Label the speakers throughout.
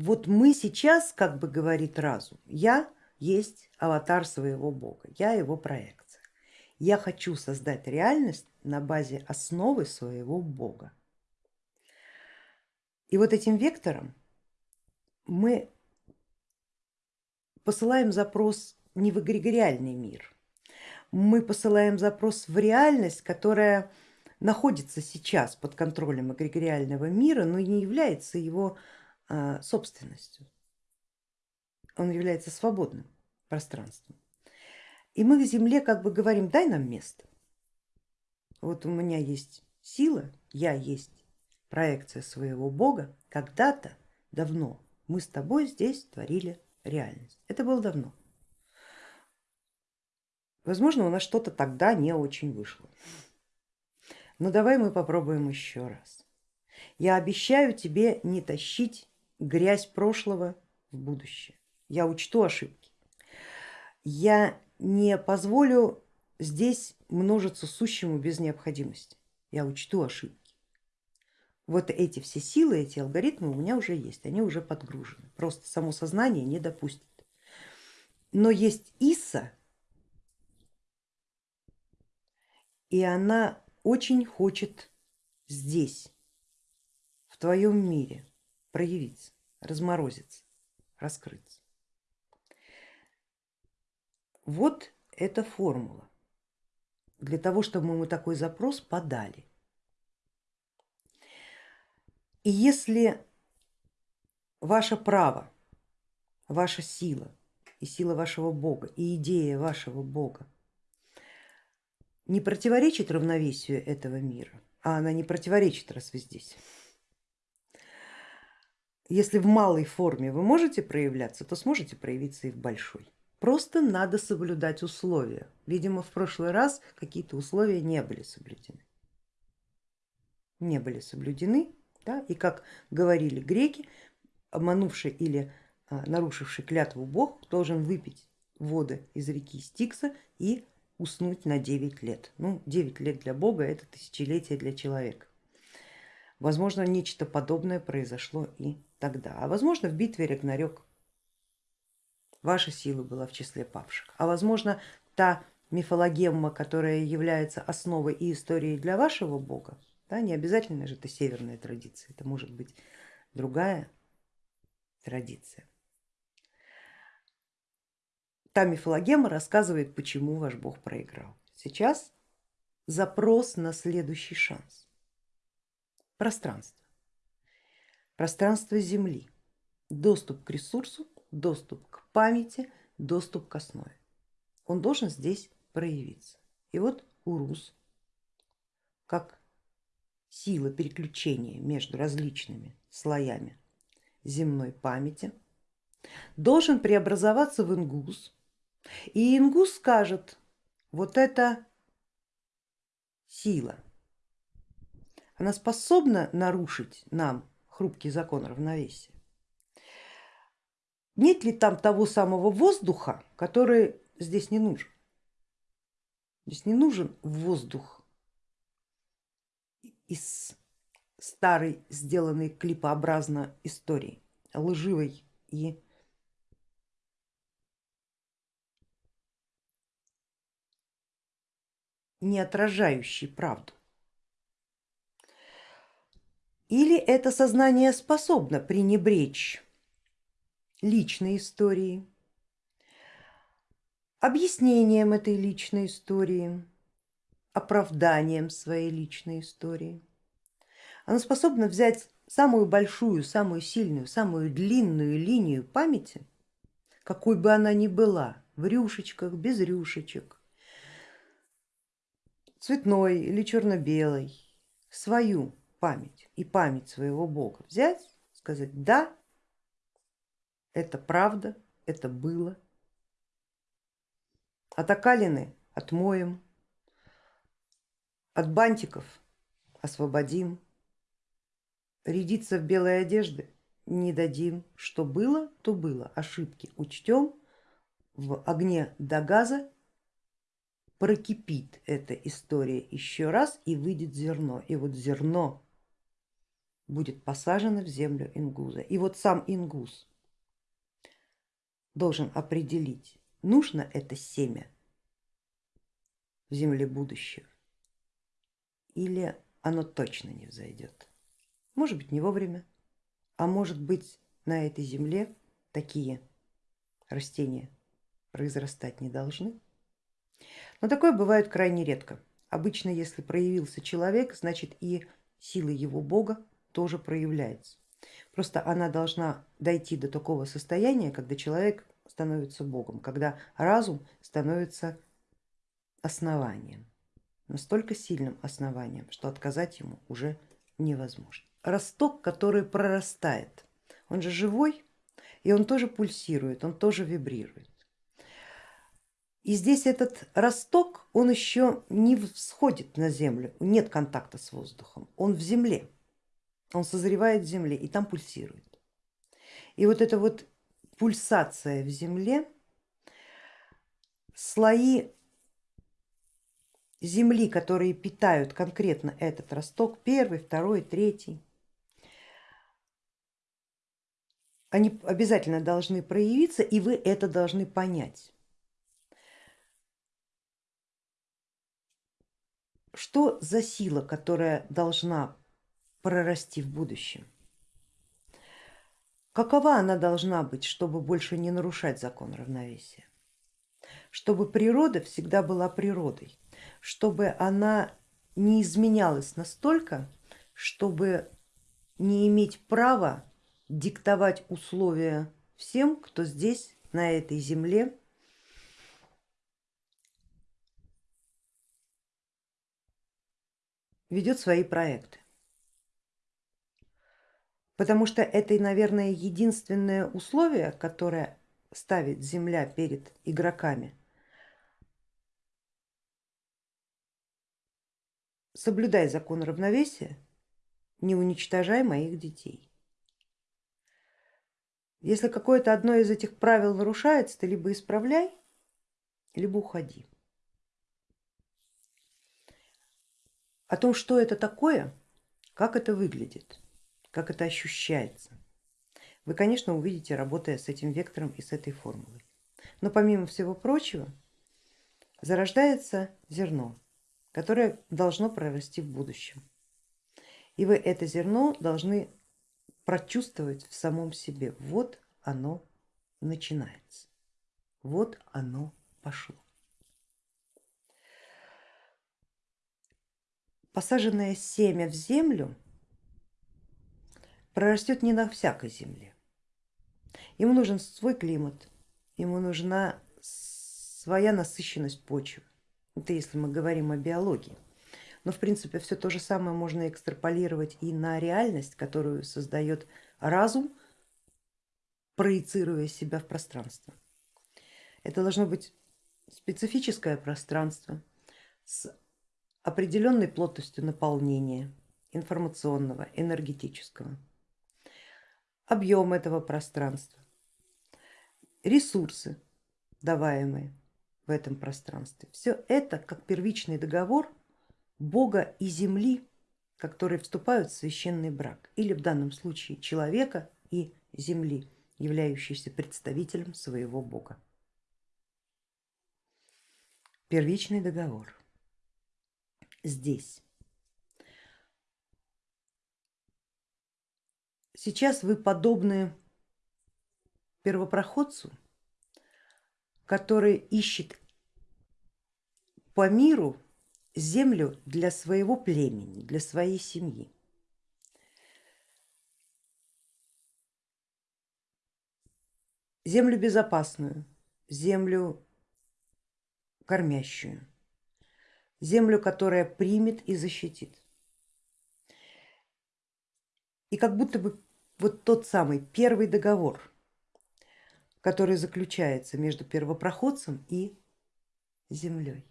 Speaker 1: вот мы сейчас, как бы говорит разум, я есть аватар своего бога, я его проекция. Я хочу создать реальность на базе основы своего бога. И вот этим вектором мы посылаем запрос не в эгрегориальный мир, мы посылаем запрос в реальность, которая находится сейчас под контролем эгрегориального мира, но не является его собственностью. Он является свободным пространством. И мы в Земле как бы говорим, дай нам место. Вот у меня есть сила, я есть проекция своего Бога. Когда-то, давно, мы с тобой здесь творили реальность. Это было давно. Возможно, у нас что-то тогда не очень вышло. Но давай мы попробуем еще раз. Я обещаю тебе не тащить грязь прошлого в будущее. Я учту ошибки. Я не позволю здесь множиться сущему без необходимости. Я учту ошибки. Вот эти все силы, эти алгоритмы у меня уже есть, они уже подгружены. Просто само сознание не допустит. Но есть Иса, и она очень хочет здесь, в твоем мире проявиться, разморозиться, раскрыться. Вот эта формула для того, чтобы мы такой запрос подали. И если ваше право, ваша сила и сила вашего Бога и идея вашего Бога не противоречит равновесию этого мира, а она не противоречит, раз вы здесь. Если в малой форме вы можете проявляться, то сможете проявиться и в большой. Просто надо соблюдать условия. Видимо, в прошлый раз какие-то условия не были соблюдены. Не были соблюдены, да? и как говорили греки, обманувший или а, нарушивший клятву бог должен выпить воды из реки Стикса и уснуть на 9 лет. Ну, 9 лет для Бога это тысячелетие для человека. Возможно, нечто подобное произошло и тогда. А возможно, в битве Рагнарёк ваша сила была в числе павших. А возможно, та мифологемма, которая является основой и историей для вашего бога, да, не обязательно же это северная традиция, это может быть другая традиция. Та мифологема рассказывает, почему ваш бог проиграл. Сейчас запрос на следующий шанс. Пространство. Пространство Земли. Доступ к ресурсу, доступ к памяти, доступ к основе. Он должен здесь проявиться. И вот Урус, как сила переключения между различными слоями земной памяти, должен преобразоваться в ингус, и ингус скажет, вот эта сила, она способна нарушить нам хрупкий закон равновесия. Нет ли там того самого воздуха, который здесь не нужен? Здесь не нужен воздух из старой, сделанной клипообразно истории, лживой и не отражающий правду. Или это сознание способно пренебречь личной историей, объяснением этой личной истории, оправданием своей личной истории. Оно способно взять самую большую, самую сильную, самую длинную линию памяти, какой бы она ни была, в рюшечках, без рюшечек, цветной или черно-белой, свою память и память своего бога взять, сказать, да, это правда, это было. От окалины отмоем, от бантиков освободим, рядиться в белой одежды не дадим, что было, то было, ошибки учтем, в огне до газа прокипит эта история еще раз и выйдет зерно. И вот зерно будет посажено в землю ингуза. И вот сам ингуз должен определить, нужно это семя в земле будущего или оно точно не взойдет. Может быть не вовремя, а может быть на этой земле такие растения произрастать не должны. Но такое бывает крайне редко. Обычно, если проявился человек, значит и сила его бога тоже проявляется. Просто она должна дойти до такого состояния, когда человек становится богом, когда разум становится основанием, настолько сильным основанием, что отказать ему уже невозможно. Росток, который прорастает, он же живой, и он тоже пульсирует, он тоже вибрирует. И здесь этот росток, он еще не всходит на землю, нет контакта с воздухом, он в земле, он созревает в земле и там пульсирует. И вот эта вот пульсация в земле, слои земли, которые питают конкретно этот росток, первый, второй, третий, они обязательно должны проявиться и вы это должны понять. Что за сила, которая должна прорасти в будущем? Какова она должна быть, чтобы больше не нарушать закон равновесия? Чтобы природа всегда была природой, чтобы она не изменялась настолько, чтобы не иметь права диктовать условия всем, кто здесь, на этой земле ведет свои проекты. Потому что это, наверное, единственное условие, которое ставит Земля перед игроками. Соблюдай закон равновесия, не уничтожай моих детей. Если какое-то одно из этих правил нарушается, ты либо исправляй, либо уходи. О том, что это такое, как это выглядит, как это ощущается, вы, конечно, увидите, работая с этим вектором и с этой формулой. Но помимо всего прочего, зарождается зерно, которое должно прорасти в будущем. И вы это зерно должны прочувствовать в самом себе. Вот оно начинается, вот оно пошло. посаженное семя в землю прорастет не на всякой земле. Ему нужен свой климат, ему нужна своя насыщенность почвы. Это если мы говорим о биологии. Но в принципе все то же самое можно экстраполировать и на реальность, которую создает разум, проецируя себя в пространство. Это должно быть специфическое пространство с определенной плотностью наполнения информационного, энергетического, объем этого пространства, ресурсы, даваемые в этом пространстве. Все это как первичный договор Бога и Земли, которые вступают в священный брак, или в данном случае человека и Земли, являющийся представителем своего Бога. Первичный договор здесь. Сейчас вы подобны первопроходцу, который ищет по миру землю для своего племени, для своей семьи. Землю безопасную, землю кормящую землю, которая примет и защитит. И как будто бы вот тот самый первый договор, который заключается между первопроходцем и землей.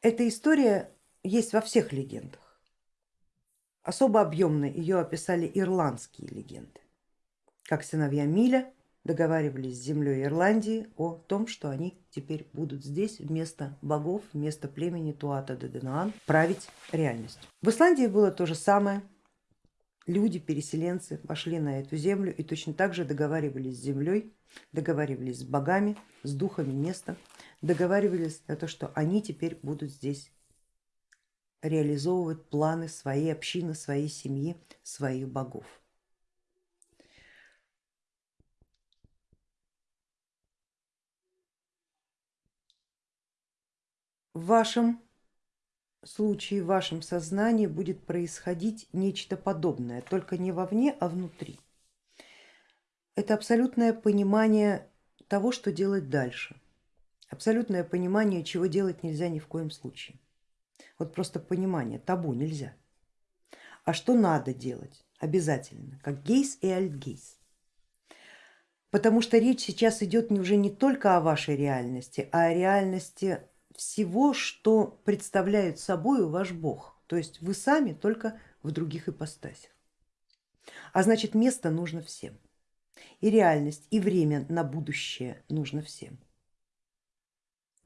Speaker 1: Эта история есть во всех легендах. Особо объемно ее описали ирландские легенды, как сыновья Миля договаривались с землей Ирландии о том, что они теперь будут здесь вместо богов, вместо племени Туата Деденуан править реальностью. В Исландии было то же самое, люди, переселенцы пошли на эту землю и точно так же договаривались с землей, договаривались с богами, с духами места, договаривались на то, что они теперь будут здесь реализовывать планы своей общины, своей семьи, своих богов. В вашем случае, в вашем сознании будет происходить нечто подобное, только не вовне, а внутри. Это абсолютное понимание того, что делать дальше, абсолютное понимание, чего делать нельзя ни в коем случае. Вот просто понимание, табу нельзя. А что надо делать? Обязательно, как гейс и альтгейс. Потому что речь сейчас идет уже не только о вашей реальности, а о реальности всего, что представляет собой ваш Бог, то есть вы сами только в других ипостасях. А значит место нужно всем, и реальность, и время на будущее нужно всем,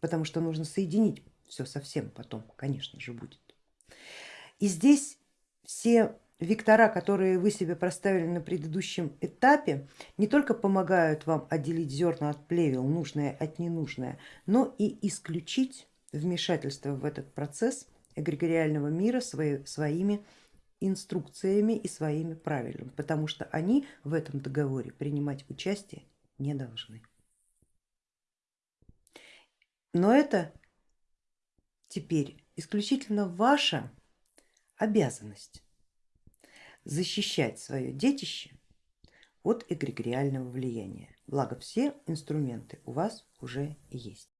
Speaker 1: потому что нужно соединить все совсем потом, конечно же, будет. И здесь все Вектора, которые вы себе проставили на предыдущем этапе, не только помогают вам отделить зерна от плевел, нужное от ненужное, но и исключить вмешательство в этот процесс эгрегориального мира свои, своими инструкциями и своими правилами, потому что они в этом договоре принимать участие не должны. Но это теперь исключительно ваша обязанность защищать свое детище от эгрегориального влияния. Благо все инструменты у вас уже есть.